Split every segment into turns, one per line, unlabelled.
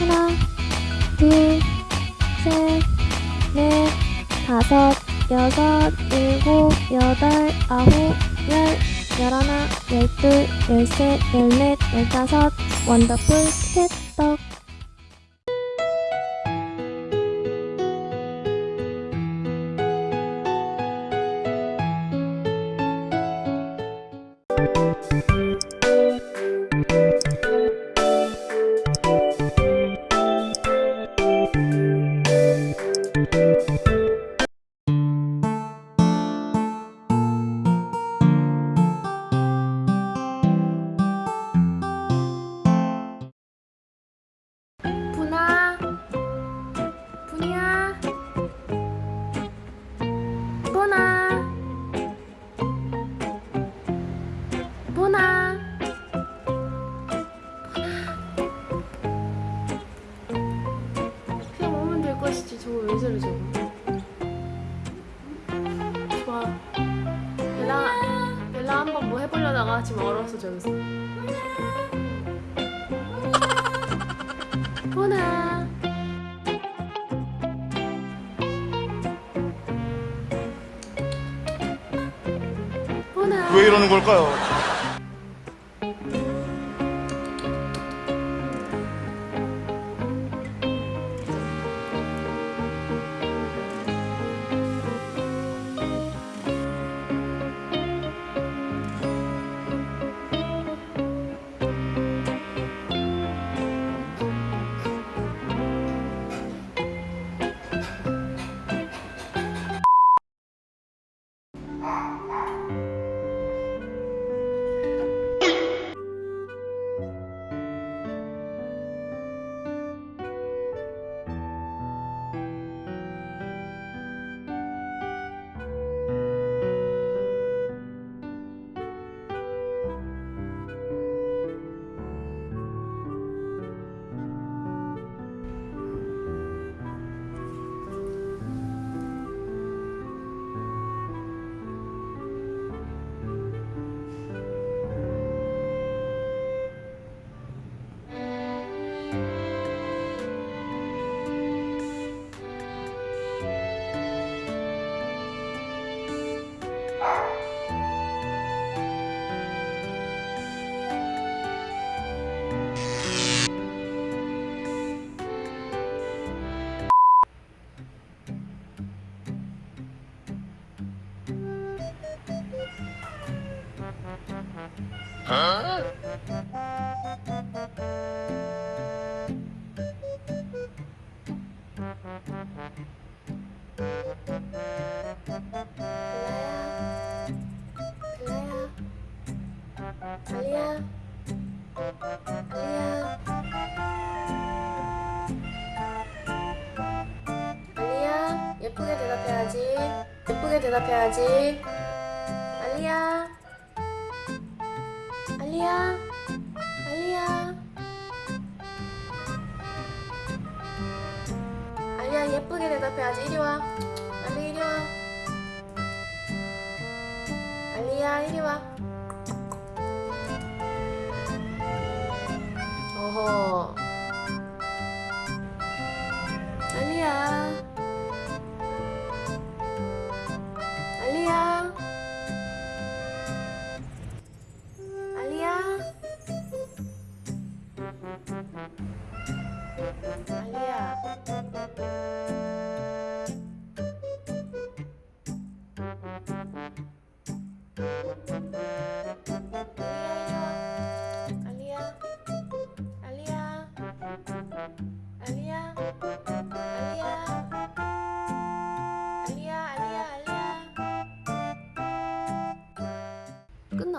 하나, 둘, 셋, 넷, 다섯, 여섯, 일곱, 여덟, 아홉, 열, 열하나, 열둘, 열셋, 열넷, 열다섯, 원더풀 캣떡. 될 것이지. 저거 왜 저래 저거? 좋아. 벨라, 벨라 한번 뭐 해보려다가 지금 얼었어 저기서. 보나 보나
왜 이러는 걸까요?
예쁘게 대답해야지. 예쁘게 대답해야지. 알리야 알리야. 알리야. 알리야 예쁘게 대답해야지. 이리 와. 알리 이리 와. 알리야 이리 와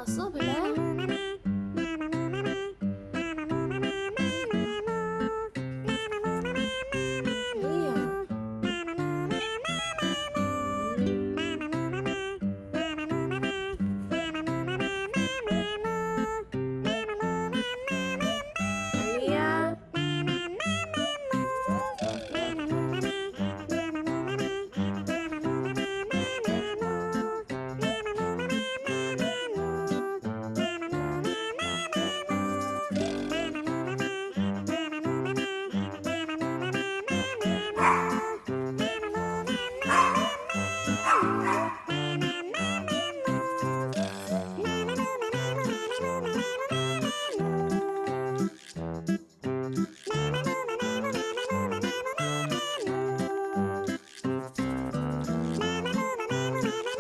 老师我回